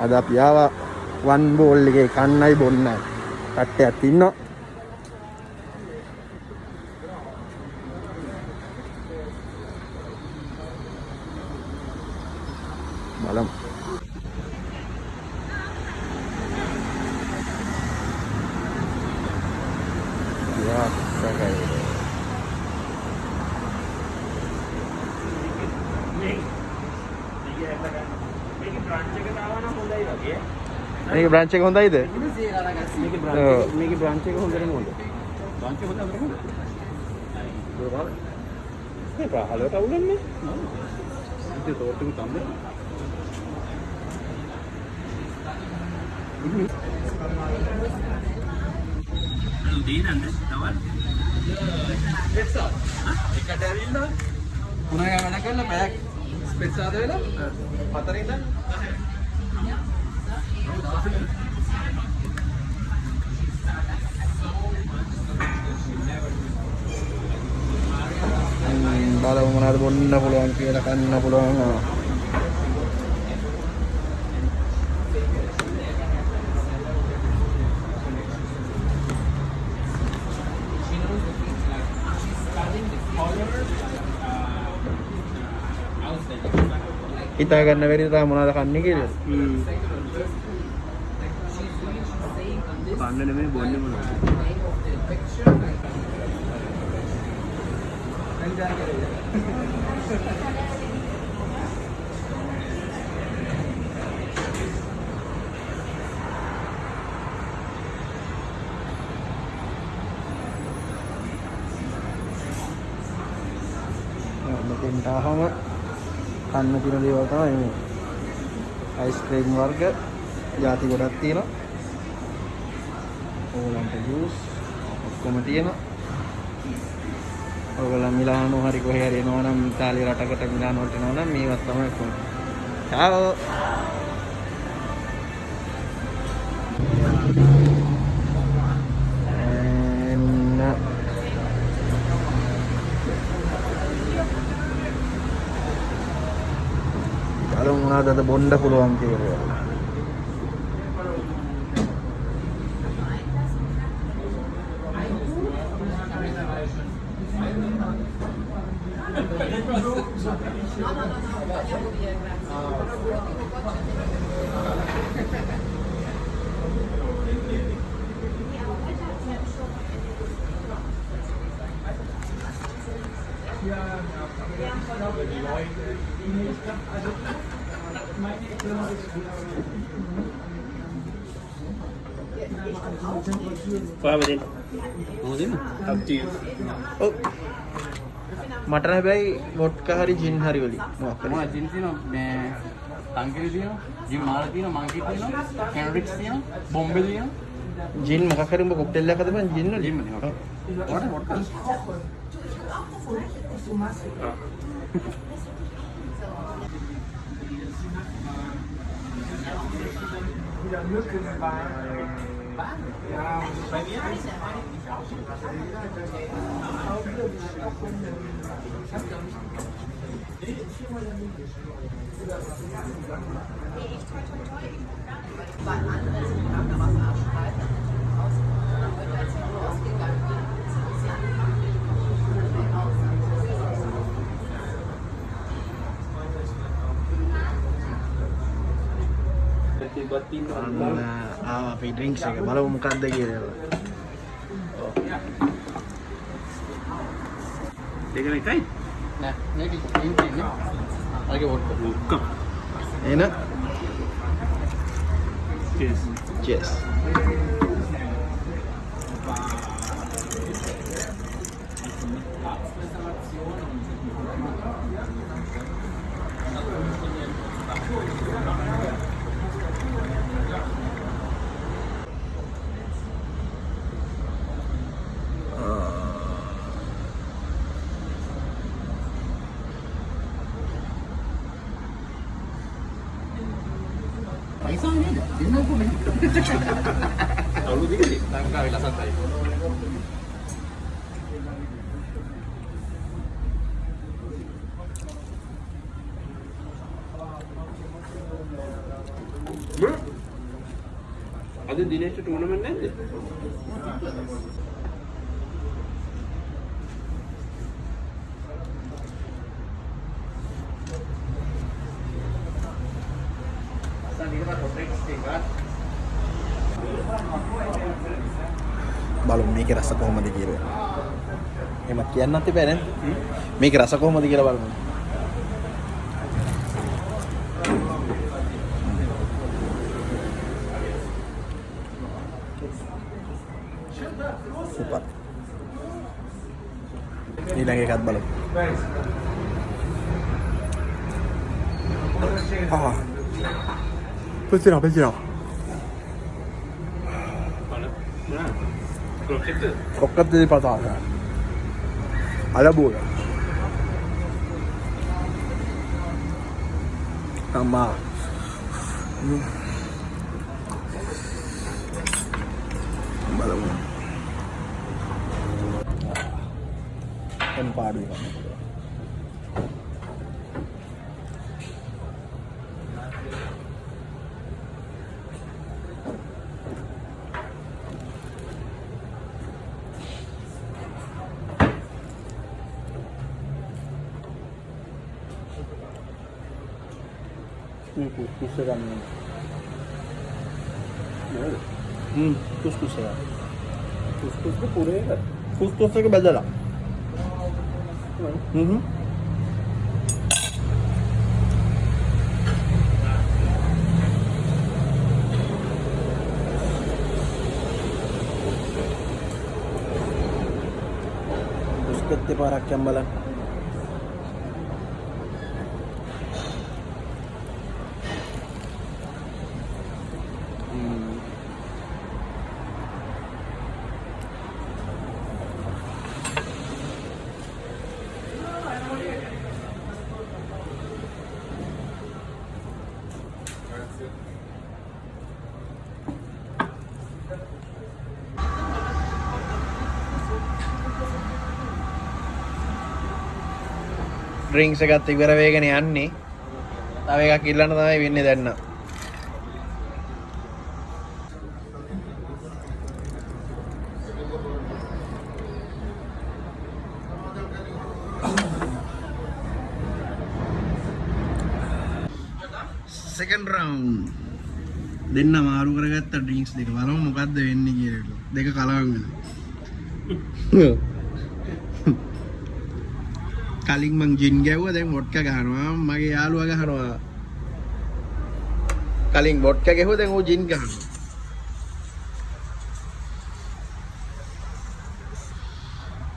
අද අපි ආවා වන් බෝල් එකේ කන්නයි බොන්නයි. කට්ටයක් ඉන්නවා. මේක බ්‍රාන්ච් එක හොඳයිද? මේකේ ඔව්. බ්‍රාන්ච් මේකේ බ්‍රාන්ච් එක හොඳටම හොඳ. බ්‍රාන්ච් එක හොඳ අපිට හොඳ. ඒ පහලට අවුලන්නේ. ඉතින් තෝට්ටු තමයි. පුනග වැඩ කරලා පැයක් ස්පෙක්සාද වෙලා හතර ඉඳන් ම්ම්, බලමු මොනවද බොන්න පුළුවන් කියලා කන්න පුළුවන්. ආ. හිතා ගන්න බැරිද තා මොනවද කන්නේ කියලා? හ්ම්. කන්න නෙමෙයි බොන්නේ මොනවද? මෙතෙන්ට ආවම කන්න තියෙන දේවල් තමයි මේ. අයිස්ක්‍රීම් වර්ග ಜಾති ගොඩක් තියෙනවා. ඕලන්ට ජූස් ඔක්කොම තියෙනවා. ඔයගොල්ලන් මිලානෝ හරි කොහේ හරි එනවා නම් ඉතාලිය රටකට මිලානෝට එනවා නම් මේවත් තමයි කොහොමද. චාෝ එන්න බලමු මොනවද අද බොන්න පුළුවන් කියලා. No, no, no, no, andiamo via, grazie. hier glaube. Oh. මට හැබැයි වොඩ්කා හරි ජින් හරි වලින් මොකක් හරි. ජින් තියෙනවා? මේ තංගිරි තියෙනවා ජිම් මාල තියෙනවා මංකි තියෙනවා කැනරික්ස් තියෙනවා බොම්බේ තියෙනවා. ජින් මොකක් හරි උඹ කොක්ටේල් එකක් හදපන් ජින් වල. Ja, bei mir ist eigentlich auch. schon. Ich habe da nicht Nee, ich bin mal der Mündisch. Nee, ich toi toi toi, ich gucke gar nicht, weil andere sind, die haben da was abschreiben. වොඩ්කා තිබ්බත් ඉන්නවා. අන්න ආවා අපි drinks එක බලමු මොකක්ද කියලා. දෙකම එකයි. නෑ මේක ජිම් තියෙන්නේ අරගේ වොඩ්කා ඔක්කොම. එන cheers. cheers. පයිසා නේද දෙන්නකො මේ අවුරුදු දෙකේ. ලංකාවේ ලසතයි අද දිනේශ ටූර්නමන්ට් නැද්ද? බලමු මේක රස කොහොමද කියලා. එහෙම කියන්නත් එපා නේද? මේක රස කොහොමද කියලා බලමු. bilang ikat balok. Ah. Petit là, petit là. Crocchette di patate. Alla buona. Mamma. Bello. බලමු. දැන් පාඩුවේ කන්න පුළුවන්. මේ කුස්කුස් එක ගන්න. නේද? හ්ම් කුස්කුස් එක. කුස්කුස් පුරේ එක. කුස්කුස් one. Mm-hmm. Good, di parang kiyang malang. Drinks එකත් ඉවර වේගෙන යන්නේ. තව එකක් ඉල්ලන්න තමයි වෙන්නේ දැන් නම්. සෙකන්ඩ් රවුන්ඩ් දෙන්න මාරු කරගත්ත ඩ්‍රින්ක්ස් දෙක බලමු මොකද්ද වෙන්නේ කියලා. දෙක කලවම් වෙනවා. කලින් මං ජින් ගැව්ව දැන් වොඩ්ක ගහනවා. මගේ යාළුවා ගහනවා. කලින් වොඩ්ක ගැහුව දැන් ඌ ජින් ගහනවා.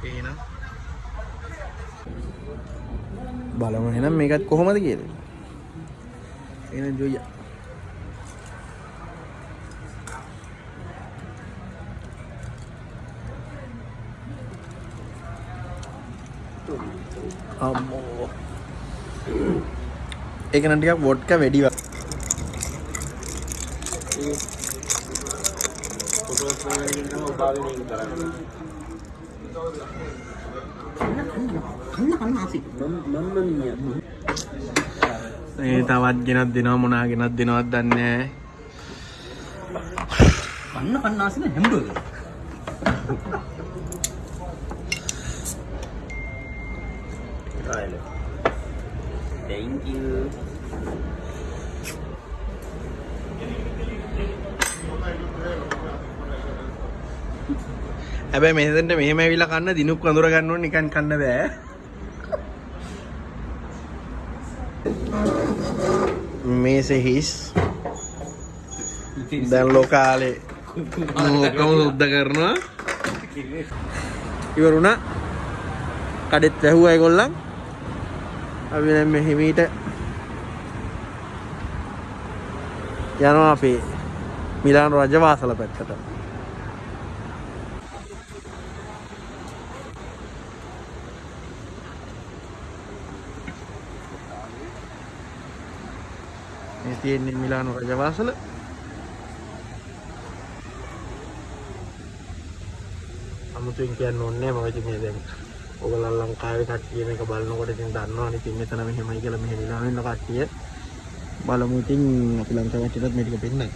එහෙනම්? බලමු එහෙනම් මේකත් කොහොමද කියලා. එහෙනම් ජොයියා අම්මෝ ඒක නම් ටිකක් වොඩ්ක වැඩි වා ෆොටෝස් වලින් නම් උපාවෙන එක කරන්නේ. මම මම ඒ තවත් ගෙනත් දෙනවා මොනා ගෙනත් දෙනවත් දන්නේ කන්න කන්නාසින හැම්බර්ගර්. ආයෙත්. Thank you. හැබැයි මෙහෙදට මෙහෙම ඇවිල්ලා කන්න දිනුක් වඳුර ගන්න ඕනේ නිකන් කන්න බෑ. මේසේ හිස්. දැන් ලෝකාලේ ඔක්කොම සුද්ධ කරනවා. ඉවරුණා. කඩෙත් වැහුවා ඒගොල්ලන් අපි දැන් මේ හිමීට යනවා අපේ මිලාන රජවාසල පැත්තට. මේ තියෙන්නේ මිලානු රජවාසල. අමුතුවෙන් කියන්න ඕනේ නැහැ මම ඉතින් මේ දැන් ඔයගොල්ලන් ලංකාවේ කට්ටිය මේක බලනකොට ඉතින් දන්නවනේ ඉතින් මෙතන මෙහෙමයි කියලා මෙහෙම ඉලා වෙන කට්ටිය බලමු ඉතින් අපි ලංකාවේ කට්ටියටත් මේ ටික පෙන්නයි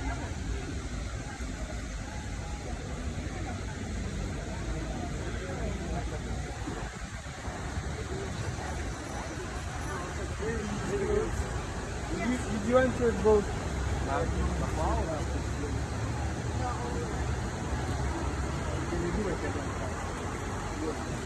You want to go?